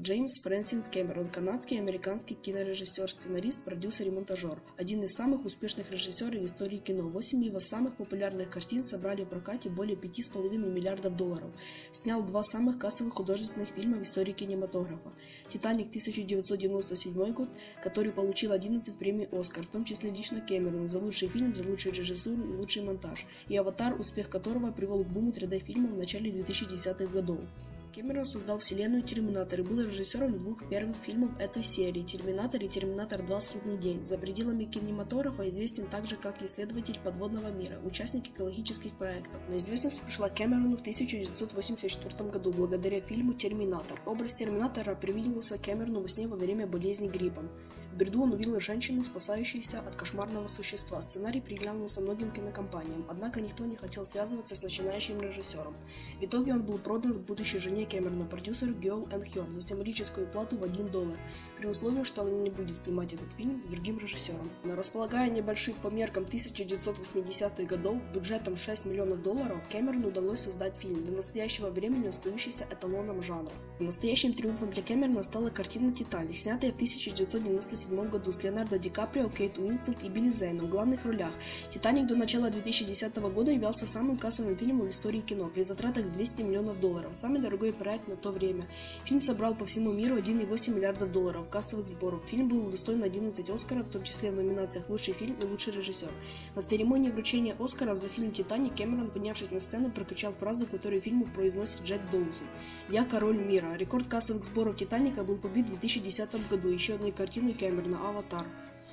Джеймс Фрэнсис Кэмерон, канадский и американский кинорежиссер, сценарист, продюсер и монтажер. Один из самых успешных режиссеров в истории кино. Восемь его самых популярных картин собрали в прокате более 5,5 миллиардов долларов. Снял два самых кассовых художественных фильма в истории кинематографа. «Титаник» 1997 год, который получил 11 премий «Оскар», в том числе лично Кэмерон за лучший фильм, за лучшую режиссуру и лучший монтаж. И «Аватар», успех которого привел к буму 3D-фильмов в начале 2010-х годов. Кэмерон создал вселенную Терминатор и был режиссером двух первых фильмов этой серии «Терминатор» и «Терминатор 2. Судный день». За пределами кинематографа известен также как исследователь подводного мира, участник экологических проектов. Но известность пришла Кэмерону в 1984 году благодаря фильму «Терминатор». Образ Терминатора привиделся Кэмерону во сне во время болезни гриппом. В бреду он увидел женщину, спасающуюся от кошмарного существа. Сценарий приглянулся многим кинокомпаниям, однако никто не хотел связываться с начинающим режиссером. В итоге он был продан будущей жене Кэмерона, продюсеру Геол Энхёрд, за символическую плату в 1 доллар, при условии, что он не будет снимать этот фильм с другим режиссером. Но располагая небольших по меркам 1980-х годов бюджетом 6 миллионов долларов, Кэмерону удалось создать фильм, до настоящего времени остающийся эталоном жанра. Настоящим триумфом для Кэмерона стала картина «Титаник», снятая в 1997 году с Леонардо Ди Каприо, Кейт Уинслет и Билли Зейном в главных ролях. «Титаник» до начала 2010 года являлся самым кассовым фильмом в истории кино при затратах 200 миллионов долларов, самый дорогой проект на то время. Фильм собрал по всему миру 1,8 миллиарда долларов кассовых сборов. Фильм был удостоен 11 Оскаров, в том числе в номинациях «Лучший фильм» и «Лучший режиссер». На церемонии вручения Оскара за фильм «Титаник» Кэмерон, поднявшись на сцену, прокричал фразу, которую фильму произносит Джек Доусон. «Я король мира». Рекорд кассовых сборов «Титаника» был побит в 2010 году еще одной картиной Кэмерона «Аватар».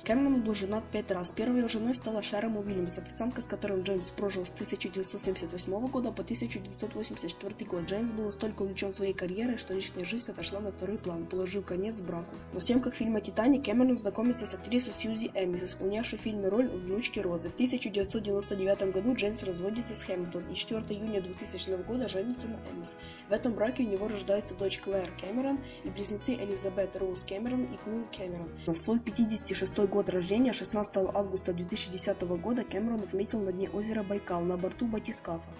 Кэмерон был женат пять раз. Первой его женой стала Шэрон Уильямс, официантка, с которой Джеймс прожил с 1978 года по 1984 год. Джеймс был настолько увлечен своей карьерой, что личная жизнь отошла на второй план, положив конец браку. На съемках фильма «Титаник» Кэмерон знакомится с актрисой Сьюзи Эмис, исполнявшей в фильме роль внучки Розы. В 1999 году Джеймс разводится с Хэмилтон и 4 июня 2000 года женится на Эмис. В этом браке у него рождается дочь Клэр Кэмерон и близнецы Элизабет Роуз Кэмерон и Куин Кэмерон. На свой 56 год год рождения, 16 августа 2010 года, Кэмерон отметил на дне озера Байкал на борту батискафа.